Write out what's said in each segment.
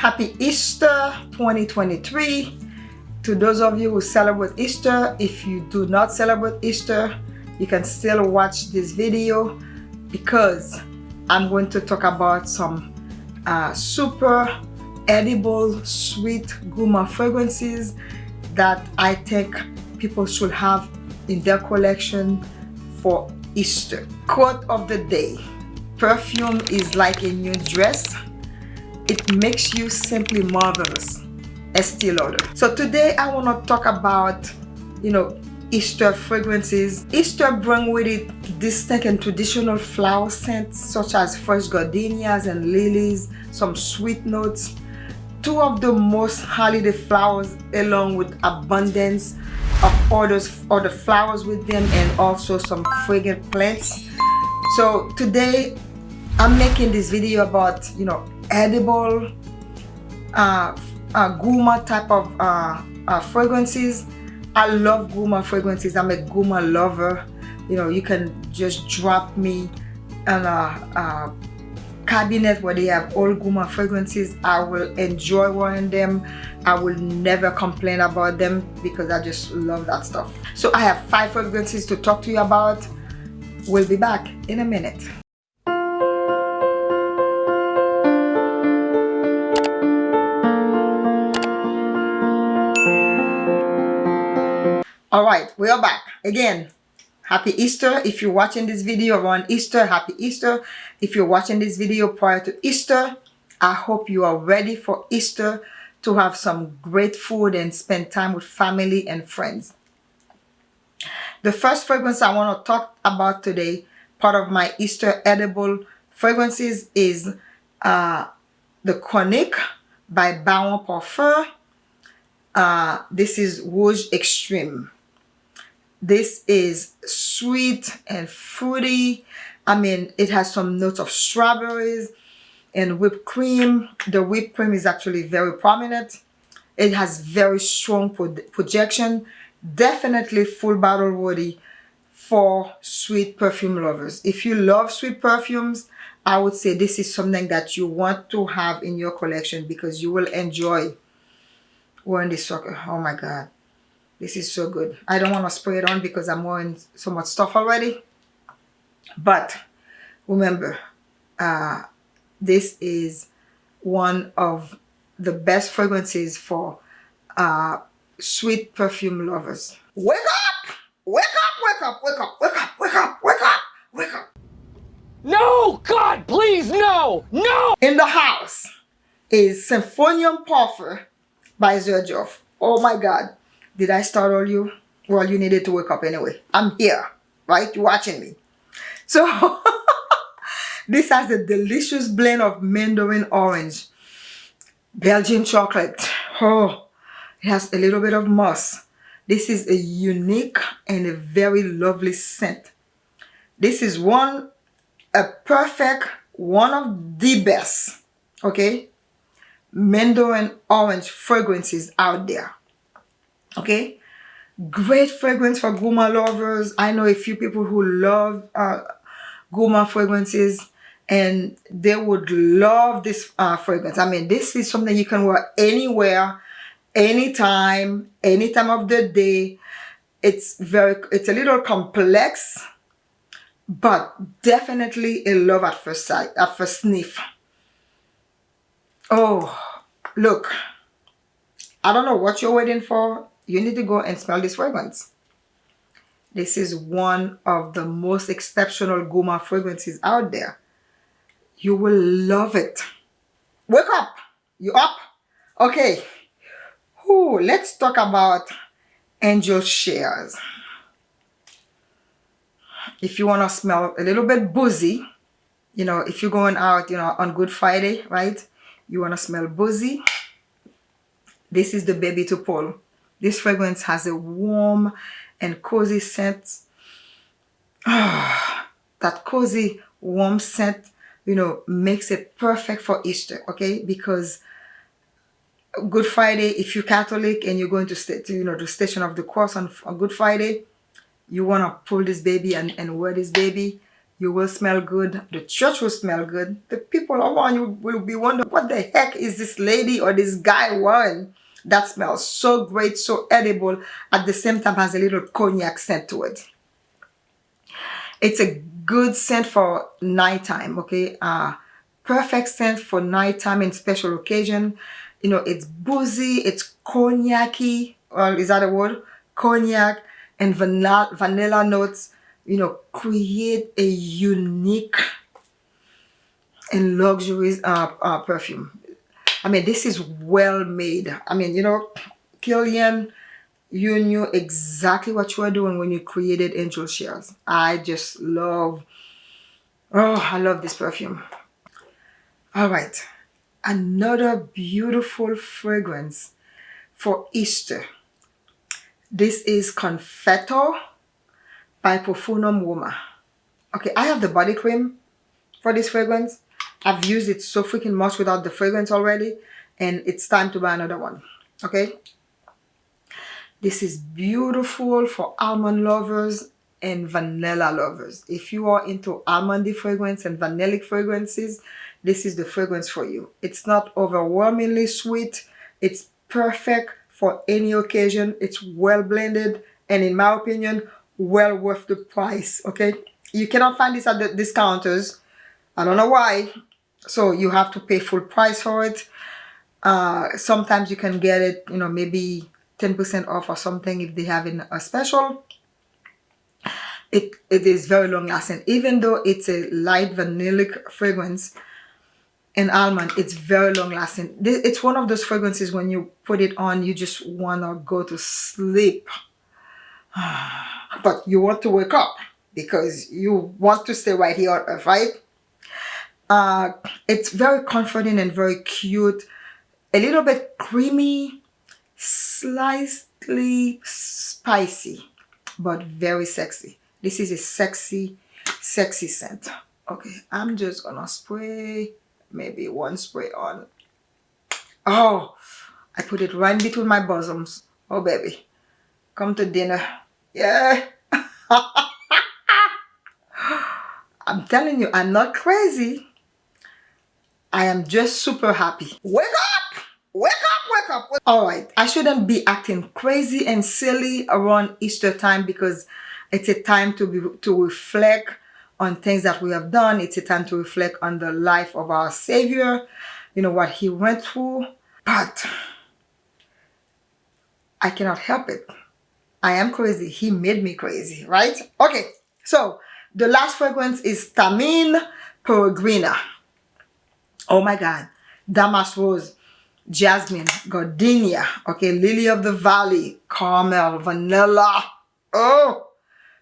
Happy Easter 2023. To those of you who celebrate Easter, if you do not celebrate Easter, you can still watch this video because I'm going to talk about some uh, super edible sweet gourmand fragrances that I think people should have in their collection for Easter. Quote of the day. Perfume is like a new dress. It makes you simply marvelous. Estee Lauder. So today I want to talk about, you know, Easter fragrances. Easter bring with it distinct and traditional flower scents such as fresh gardenias and lilies, some sweet notes. Two of the most holiday flowers along with abundance of others, other flowers with them and also some fragrant plants. So today I'm making this video about, you know, edible uh, uh, gourmand type of uh, uh, fragrances I love gourmand fragrances. I'm a gourmand lover. You know, you can just drop me in a, a cabinet where they have all gourmand fragrances. I will enjoy wearing them. I will never complain about them because I just love that stuff. So I have five fragrances to talk to you about. We'll be back in a minute. All right we are back. Again happy easter. If you're watching this video around easter. Happy easter. If you're watching this video prior to easter i hope you are ready for easter to have some great food and spend time with family and friends. The first fragrance i want to talk about today part of my easter edible fragrances is uh, the chronique by Baron Parfum. Uh, this is Rouge Extreme. This is sweet and fruity. I mean, it has some notes of strawberries and whipped cream. The whipped cream is actually very prominent. It has very strong pro projection. Definitely full bottle worthy for sweet perfume lovers. If you love sweet perfumes, I would say this is something that you want to have in your collection because you will enjoy wearing this sucker. Oh my God. This is so good. I don't want to spray it on because I'm wearing so much stuff already. But remember, uh, this is one of the best fragrances for uh, sweet perfume lovers. Wake up! Wake up, wake up, wake up, wake up, wake up, wake up, wake up. No! God, please, no! No! In the house is Symphonium Parfum by Xerjoff. Oh my God. Did I startle you? Well, you needed to wake up anyway. I'm here, right? You're watching me. So, this has a delicious blend of mandarin orange, Belgian chocolate. Oh, it has a little bit of moss. This is a unique and a very lovely scent. This is one, a perfect, one of the best, okay, mandarin orange fragrances out there okay? Great fragrance for gourmand lovers. I know a few people who love uh, gourmand fragrances and they would love this uh, fragrance. I mean this is something you can wear anywhere anytime any time of the day. It's very it's a little complex but definitely a love at first sight at first sniff. Oh look. I don't know what you're waiting for you need to go and smell this fragrance. This is one of the most exceptional gourmand fragrances out there. You will love it. Wake up. You up? Okay. Ooh, let's talk about Angel Shares. If you want to smell a little bit boozy, you know, if you're going out, you know, on Good Friday, right? You want to smell boozy. This is the baby to pull. This fragrance has a warm and cozy scent. Ah, that cozy, warm scent, you know, makes it perfect for Easter, okay? Because Good Friday, if you're Catholic and you're going to, stay, to you know, the Station of the Cross on, on Good Friday, you want to pull this baby and, and wear this baby, you will smell good the church will smell good the people around you will be wondering what the heck is this lady or this guy wearing that smells so great so edible at the same time has a little cognac scent to it. It's a good scent for nighttime okay? Uh perfect scent for nighttime and special occasion. You know it's boozy it's cognac-y well is that a word? Cognac and vanilla vanilla notes you know create a unique and luxurious uh, uh, perfume I mean this is well made. I mean you know Kilian you knew exactly what you were doing when you created Angel Shares I just love oh I love this perfume. All right. Another beautiful fragrance for Easter. This is Confetto by Profumum Roma. Okay, I have the body cream for this fragrance. I've used it so freaking much without the fragrance already. And it's time to buy another one. Okay. This is beautiful for almond lovers and vanilla lovers. If you are into almondy fragrance and vanillic fragrances, this is the fragrance for you. It's not overwhelmingly sweet. It's perfect for any occasion. It's well blended and in my opinion, well worth the price. Okay. You cannot find this at the discounters. I don't know why. So you have to pay full price for it. Uh, sometimes you can get it, you know, maybe 10% off or something if they have in a special. It, it is very long lasting. Even though it's a light vanillic fragrance, and almond it's very long lasting it's one of those fragrances when you put it on you just want to go to sleep but you want to wake up because you want to stay right here right uh, it's very comforting and very cute. A little bit creamy slightly spicy but very sexy. This is a sexy sexy scent. Okay i'm just gonna spray maybe one spray on. Oh I put it right between my bosoms. Oh baby. Come to dinner. Yeah. I'm telling you I'm not crazy I am just super happy wake up wake up wake up all right I shouldn't be acting crazy and silly around Easter time because it's a time to be to reflect on things that we have done. It's a time to reflect on the life of our Savior, you know, what he went through. But I cannot help it. I am crazy. He made me crazy, right? Okay, so the last fragrance is Tamine Peregrina. Oh my God. Damask Rose, Jasmine, Gardenia, okay, Lily of the Valley, Caramel, Vanilla. Oh,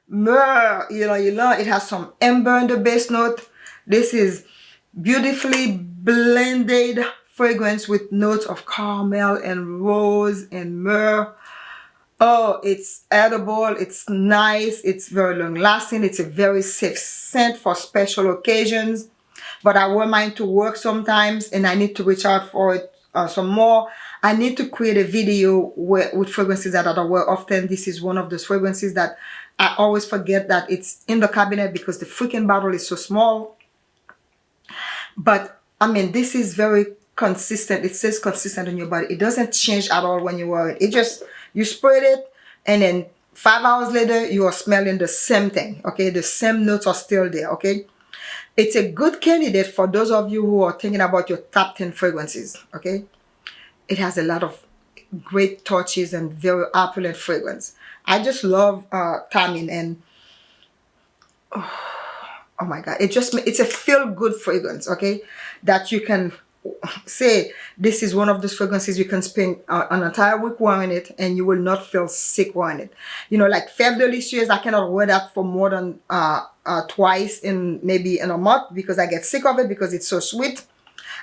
myrrh you know you know it has some amber in the base note this is beautifully blended fragrance with notes of caramel and rose and myrrh oh it's edible it's nice it's very long lasting it's a very safe scent for special occasions but i wear mine to work sometimes and i need to reach out for it uh, some more I need to create a video where, with fragrances that I wear often. This is one of those fragrances that I always forget that it's in the cabinet because the freaking bottle is so small. But I mean, this is very consistent. It says consistent on your body. It doesn't change at all when you wear it. It just, you spread it and then five hours later, you are smelling the same thing. Okay. The same notes are still there. Okay. It's a good candidate for those of you who are thinking about your top 10 fragrances. Okay. It has a lot of great touches and very opulent fragrance. I just love uh, Tamine and oh, oh my god, it just it's a feel good fragrance, okay? That you can say this is one of those fragrances you can spend uh, an entire week wearing it and you will not feel sick wearing it. You know, like Fève Délicieuse, I cannot wear that for more than uh, uh, twice in maybe in a month because I get sick of it because it's so sweet.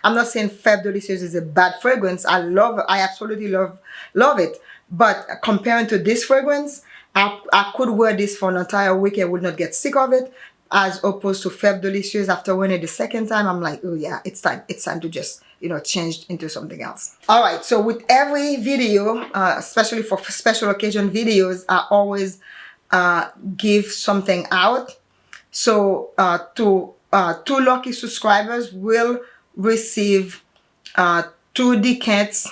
I'm not saying Fève Délicieuse is a bad fragrance. I love I absolutely love love it. But comparing to this fragrance, I, I could wear this for an entire week and would not get sick of it. As opposed to Fève Delicious after it the second time, I'm like, oh yeah, it's time. It's time to just, you know, change into something else. All right, so with every video, uh, especially for special occasion videos, I always uh, give something out. So uh, two, uh, two lucky subscribers will receive uh, two decants,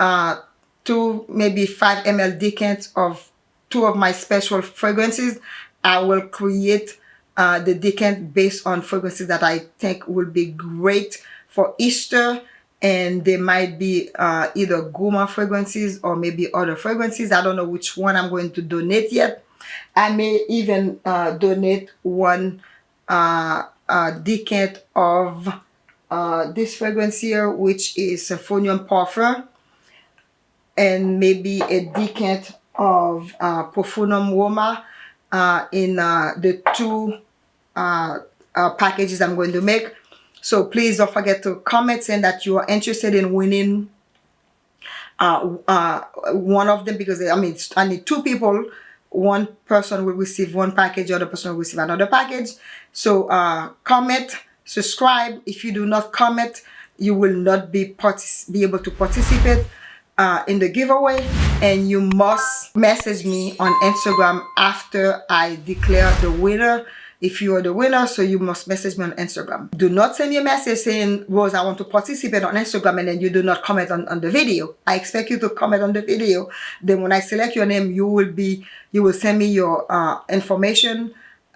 uh, two maybe 5 ml decants of two of my special fragrances. I will create uh, the decant based on fragrances that I think will be great for Easter and they might be uh, either gourmand fragrances or maybe other fragrances. I don't know which one I'm going to donate yet. I may even uh, donate one uh, decant of uh, this fragrance here, which is Symphonium Parfum, and maybe a decant of uh, Profumum Roma uh, in uh, the two uh, uh, packages I'm going to make. So please don't forget to comment saying that you are interested in winning uh, uh, one of them because I mean I need two people. One person will receive one package, the other person will receive another package. So uh, comment, subscribe. If you do not comment, you will not be be able to participate uh, in the giveaway and you must message me on Instagram after I declare the winner if you are the winner so you must message me on Instagram. Do not send me a message saying Rose I want to participate on Instagram and then you do not comment on, on the video. I expect you to comment on the video. Then when I select your name you will be you will send me your uh, information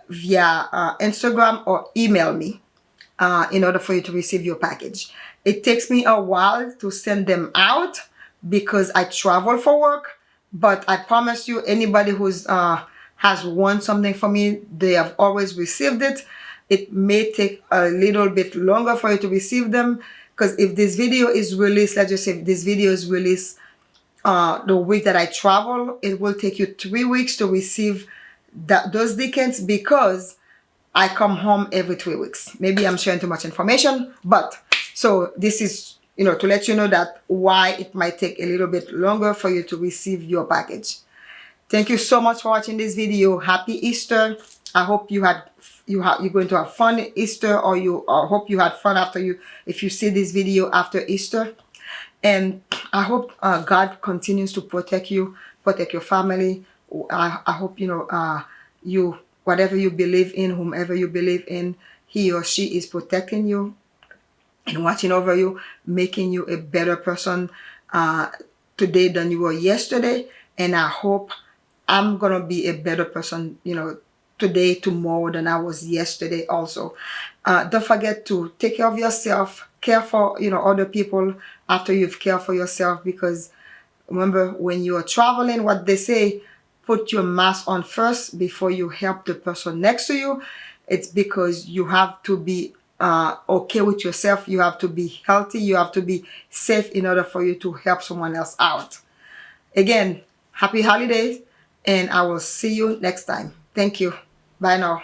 via uh, Instagram or email me uh, in order for you to receive your package. It takes me a while to send them out because I travel for work but I promise you anybody who's uh, has won something for me they have always received it it may take a little bit longer for you to receive them because if this video is released let's just say if this video is released uh, the week that I travel it will take you three weeks to receive that those decants because I come home every three weeks maybe I'm sharing too much information but so this is you know, to let you know that why it might take a little bit longer for you to receive your package. Thank you so much for watching this video. Happy Easter. I hope you had you have you're going to have fun Easter or you or hope you had fun after you if you see this video after Easter. And I hope uh, God continues to protect you, protect your family. I, I hope you know uh, you whatever you believe in, whomever you believe in, he or she is protecting you and watching over you, making you a better person uh, today than you were yesterday. And I hope I'm going to be a better person, you know, today, tomorrow than I was yesterday also. Uh, don't forget to take care of yourself, care for, you know, other people after you've cared for yourself because remember when you are traveling, what they say, put your mask on first before you help the person next to you. It's because you have to be uh, okay with yourself. You have to be healthy. You have to be safe in order for you to help someone else out. Again, happy holidays and I will see you next time. Thank you. Bye now.